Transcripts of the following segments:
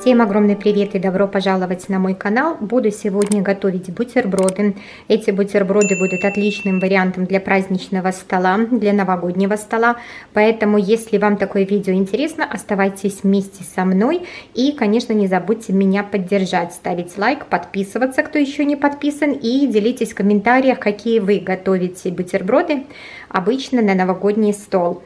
Всем огромный привет и добро пожаловать на мой канал. Буду сегодня готовить бутерброды. Эти бутерброды будут отличным вариантом для праздничного стола, для новогоднего стола. Поэтому, если вам такое видео интересно, оставайтесь вместе со мной. И, конечно, не забудьте меня поддержать, ставить лайк, подписываться, кто еще не подписан. И делитесь в комментариях, какие вы готовите бутерброды обычно на новогодний стол.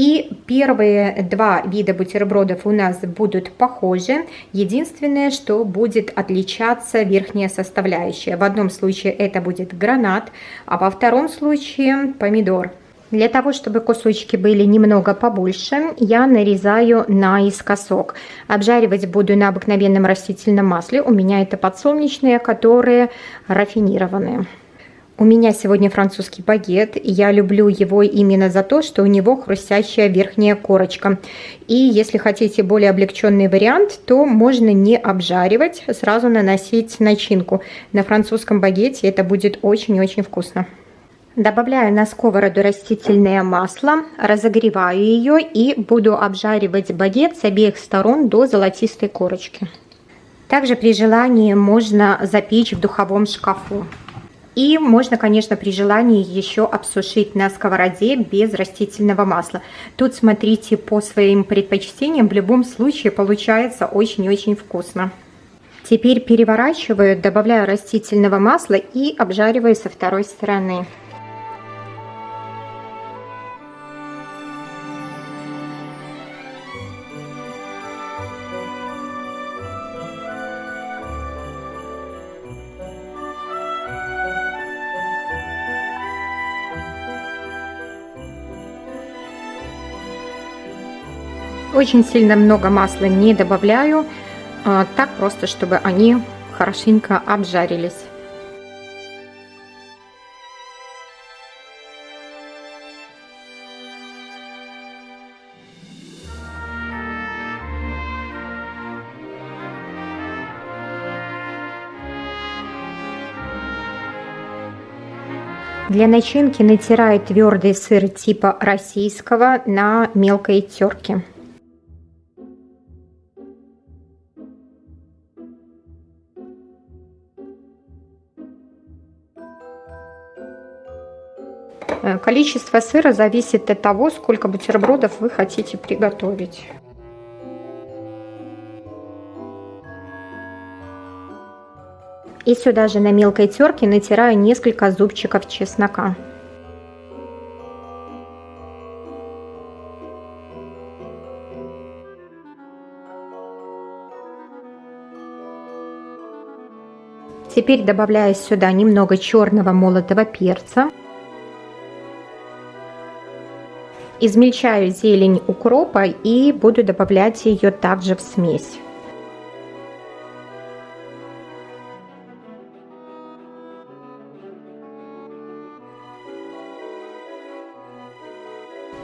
И первые два вида бутербродов у нас будут похожи. Единственное, что будет отличаться верхняя составляющая. В одном случае это будет гранат, а во втором случае помидор. Для того, чтобы кусочки были немного побольше, я нарезаю наискосок. Обжаривать буду на обыкновенном растительном масле. У меня это подсолнечные, которые рафинированные. У меня сегодня французский багет. Я люблю его именно за то, что у него хрустящая верхняя корочка. И если хотите более облегченный вариант, то можно не обжаривать, сразу наносить начинку. На французском багете это будет очень-очень вкусно. Добавляю на сковороду растительное масло, разогреваю ее и буду обжаривать багет с обеих сторон до золотистой корочки. Также при желании можно запечь в духовом шкафу. И можно, конечно, при желании еще обсушить на сковороде без растительного масла. Тут смотрите по своим предпочтениям, в любом случае получается очень-очень вкусно. Теперь переворачиваю, добавляю растительного масла и обжариваю со второй стороны. Очень сильно много масла не добавляю, а, так просто, чтобы они хорошенько обжарились. Для начинки натираю твердый сыр типа российского на мелкой терке. Количество сыра зависит от того, сколько бутербродов вы хотите приготовить. И сюда же на мелкой терке натираю несколько зубчиков чеснока. Теперь добавляю сюда немного черного молотого перца. Измельчаю зелень укропа и буду добавлять ее также в смесь.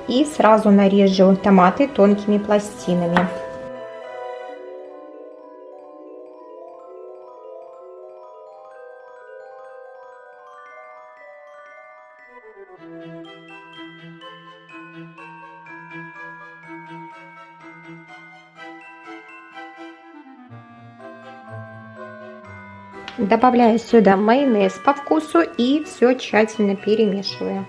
И сразу нарежу томаты тонкими пластинами. Добавляю сюда майонез по вкусу и все тщательно перемешиваю.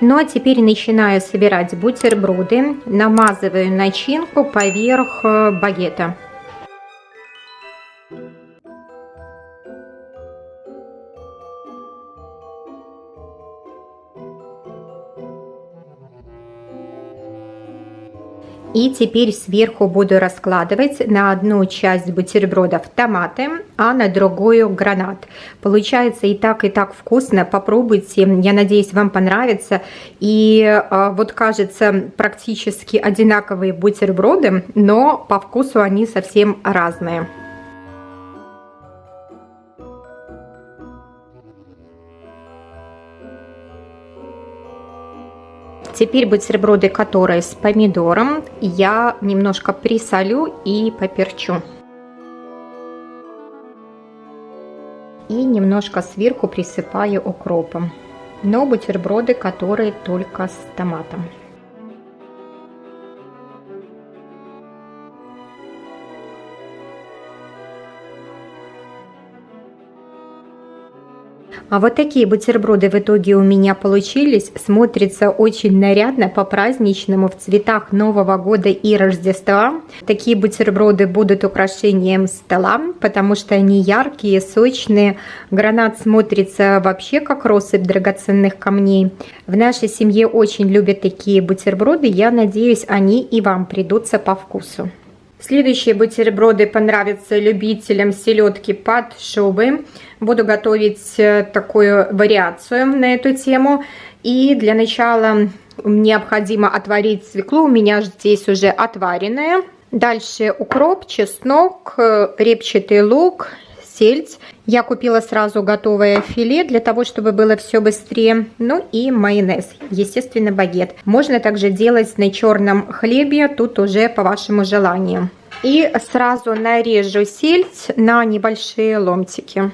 Ну а теперь начинаю собирать бутерброды, намазываю начинку поверх э, багета. И теперь сверху буду раскладывать на одну часть бутербродов томаты, а на другую гранат. Получается и так, и так вкусно. Попробуйте. Я надеюсь, вам понравится. И а, вот кажется практически одинаковые бутерброды, но по вкусу они совсем разные. Теперь бутерброды, которые с помидором, я немножко присолю и поперчу. И немножко сверху присыпаю укропом. но бутерброды, которые только с томатом. А вот такие бутерброды в итоге у меня получились. Смотрится очень нарядно, по-праздничному, в цветах Нового года и Рождества. Такие бутерброды будут украшением стола, потому что они яркие, сочные. Гранат смотрится вообще как россыпь драгоценных камней. В нашей семье очень любят такие бутерброды. Я надеюсь, они и вам придутся по вкусу. Следующие бутерброды понравятся любителям селедки под шубой. Буду готовить э, такую вариацию на эту тему. И для начала необходимо отварить свеклу. У меня здесь уже отваренная. Дальше укроп, чеснок, э, репчатый лук, сельдь. Я купила сразу готовое филе для того, чтобы было все быстрее. Ну и майонез, естественно багет. Можно также делать на черном хлебе, тут уже по вашему желанию. И сразу нарежу сельдь на небольшие ломтики.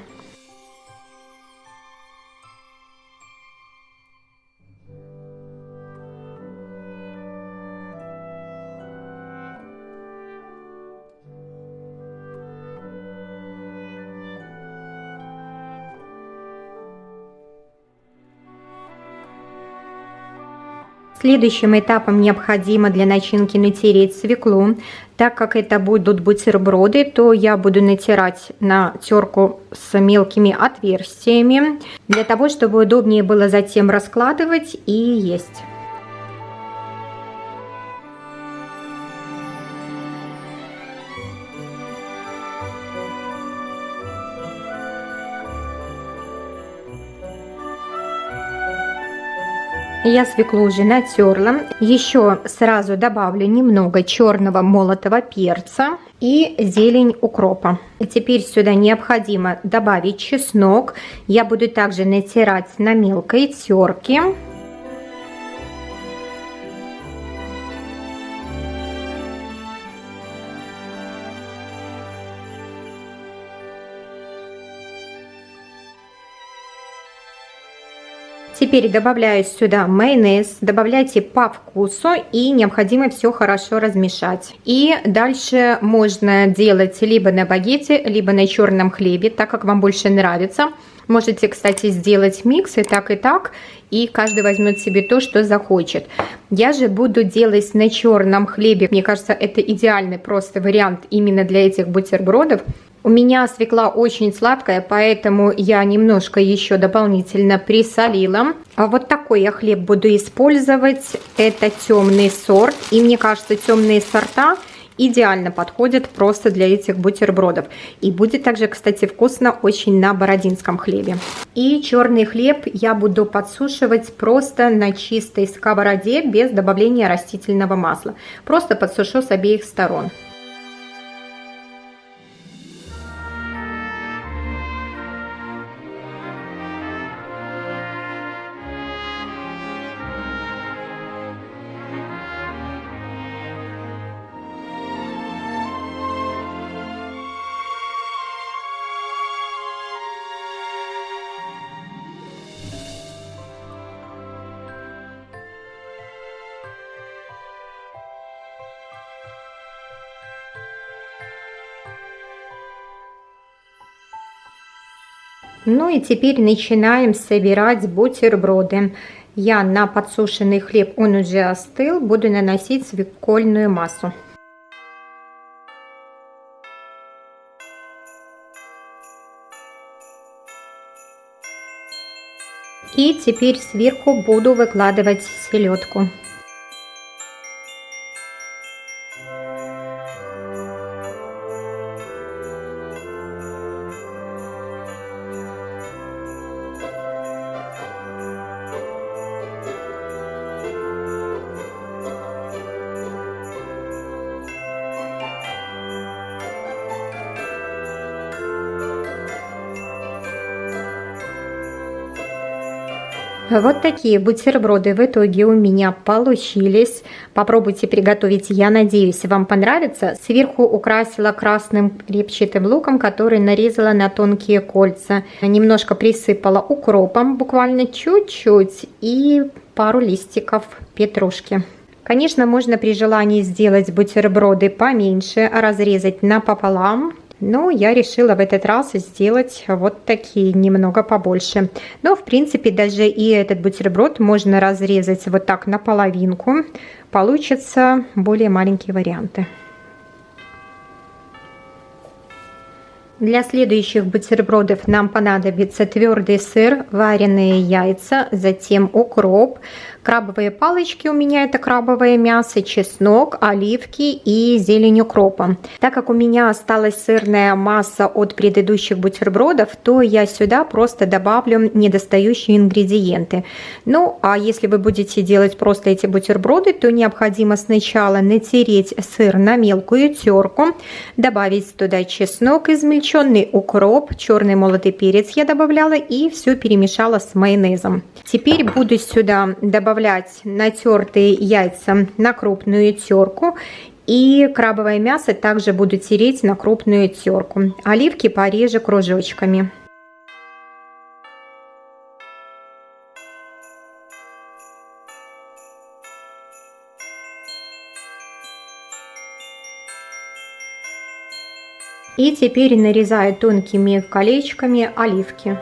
Следующим этапом необходимо для начинки натереть свеклу. Так как это будут бутерброды, то я буду натирать на терку с мелкими отверстиями, для того, чтобы удобнее было затем раскладывать и есть. Я свеклу уже натерла. Еще сразу добавлю немного черного молотого перца и зелень укропа. Теперь сюда необходимо добавить чеснок. Я буду также натирать на мелкой терке. Теперь добавляю сюда майонез, добавляйте по вкусу и необходимо все хорошо размешать. И дальше можно делать либо на багете, либо на черном хлебе, так как вам больше нравится. Можете, кстати, сделать микс и так, и так, и каждый возьмет себе то, что захочет. Я же буду делать на черном хлебе. Мне кажется, это идеальный просто вариант именно для этих бутербродов. У меня свекла очень сладкая, поэтому я немножко еще дополнительно присолила. А вот такой я хлеб буду использовать. Это темный сорт. И мне кажется, темные сорта идеально подходят просто для этих бутербродов. И будет также, кстати, вкусно очень на бородинском хлебе. И черный хлеб я буду подсушивать просто на чистой сковороде без добавления растительного масла. Просто подсушу с обеих сторон. Ну и теперь начинаем собирать бутерброды. Я на подсушенный хлеб, он уже остыл, буду наносить свекольную массу. И теперь сверху буду выкладывать селедку. Вот такие бутерброды в итоге у меня получились. Попробуйте приготовить, я надеюсь, вам понравится. Сверху украсила красным репчатым луком, который нарезала на тонкие кольца. Немножко присыпала укропом, буквально чуть-чуть, и пару листиков петрушки. Конечно, можно при желании сделать бутерброды поменьше, разрезать напополам но я решила в этот раз сделать вот такие, немного побольше. Но, в принципе, даже и этот бутерброд можно разрезать вот так на половинку. Получатся более маленькие варианты. Для следующих бутербродов нам понадобится твердый сыр, вареные яйца, затем укроп, Крабовые палочки у меня это крабовое мясо, чеснок, оливки и зелень укропа. Так как у меня осталась сырная масса от предыдущих бутербродов, то я сюда просто добавлю недостающие ингредиенты. Ну, а если вы будете делать просто эти бутерброды, то необходимо сначала натереть сыр на мелкую терку, добавить туда чеснок, измельченный укроп, черный молотый перец я добавляла и все перемешала с майонезом. Теперь буду сюда добавлять натертые яйца на крупную терку и крабовое мясо также буду тереть на крупную терку. Оливки порежу кружочками. И теперь нарезаю тонкими колечками оливки.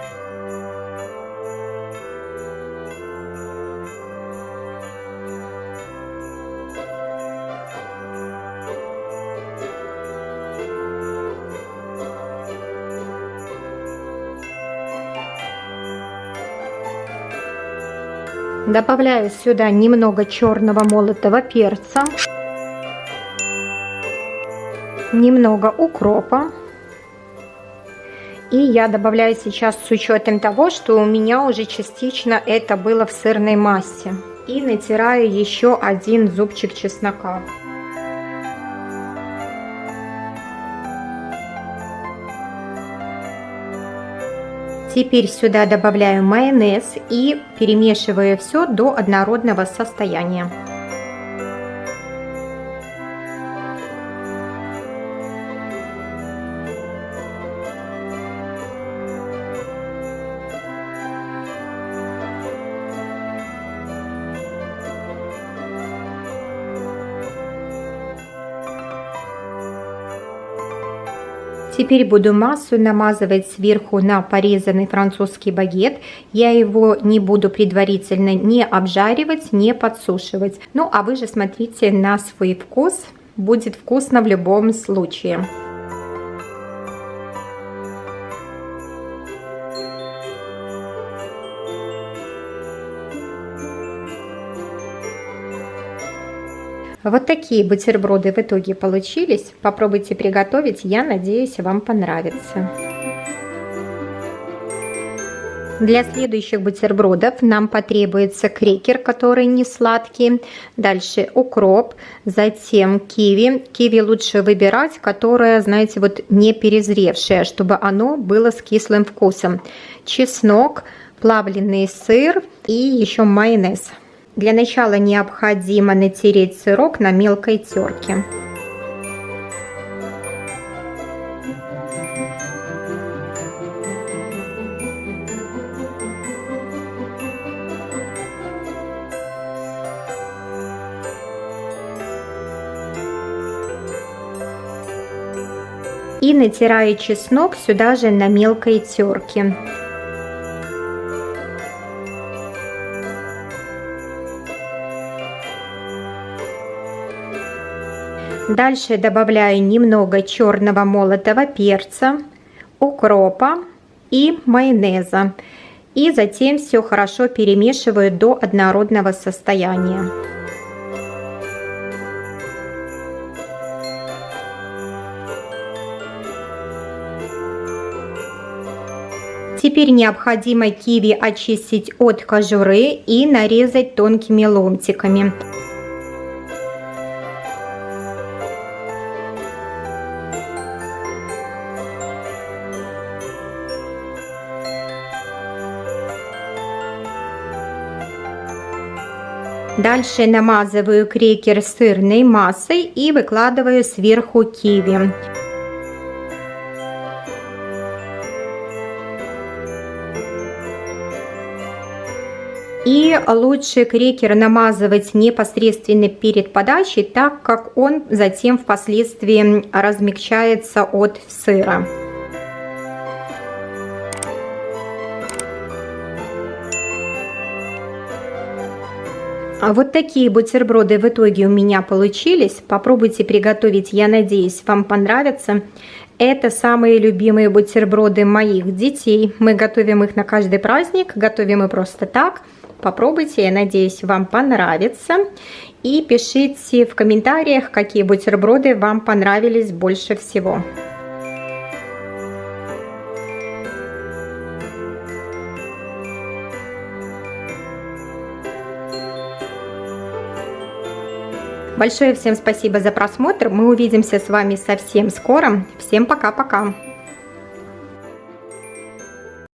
Добавляю сюда немного черного молотого перца, немного укропа. И я добавляю сейчас с учетом того, что у меня уже частично это было в сырной массе. И натираю еще один зубчик чеснока. Теперь сюда добавляю майонез и перемешиваю все до однородного состояния. Теперь буду массу намазывать сверху на порезанный французский багет. Я его не буду предварительно не обжаривать, не подсушивать. Ну, а вы же смотрите на свой вкус. Будет вкусно в любом случае. Вот такие бутерброды в итоге получились. Попробуйте приготовить, я надеюсь, вам понравится. Для следующих бутербродов нам потребуется крекер, который не сладкий. Дальше укроп, затем киви. Киви лучше выбирать, которое, знаете, вот не перезревшее, чтобы оно было с кислым вкусом. Чеснок, плавленый сыр и еще майонез. Для начала необходимо натереть сырок на мелкой терке. И натираю чеснок сюда же на мелкой терке. Дальше добавляю немного черного молотого перца, укропа и майонеза. И затем все хорошо перемешиваю до однородного состояния. Теперь необходимо киви очистить от кожуры и нарезать тонкими ломтиками. Дальше намазываю крекер сырной массой и выкладываю сверху киви. И лучше крекер намазывать непосредственно перед подачей, так как он затем впоследствии размягчается от сыра. Вот такие бутерброды в итоге у меня получились. Попробуйте приготовить, я надеюсь, вам понравится. Это самые любимые бутерброды моих детей. Мы готовим их на каждый праздник, готовим и просто так – Попробуйте, я надеюсь, вам понравится. И пишите в комментариях, какие бутерброды вам понравились больше всего. Большое всем спасибо за просмотр. Мы увидимся с вами совсем скоро. Всем пока-пока.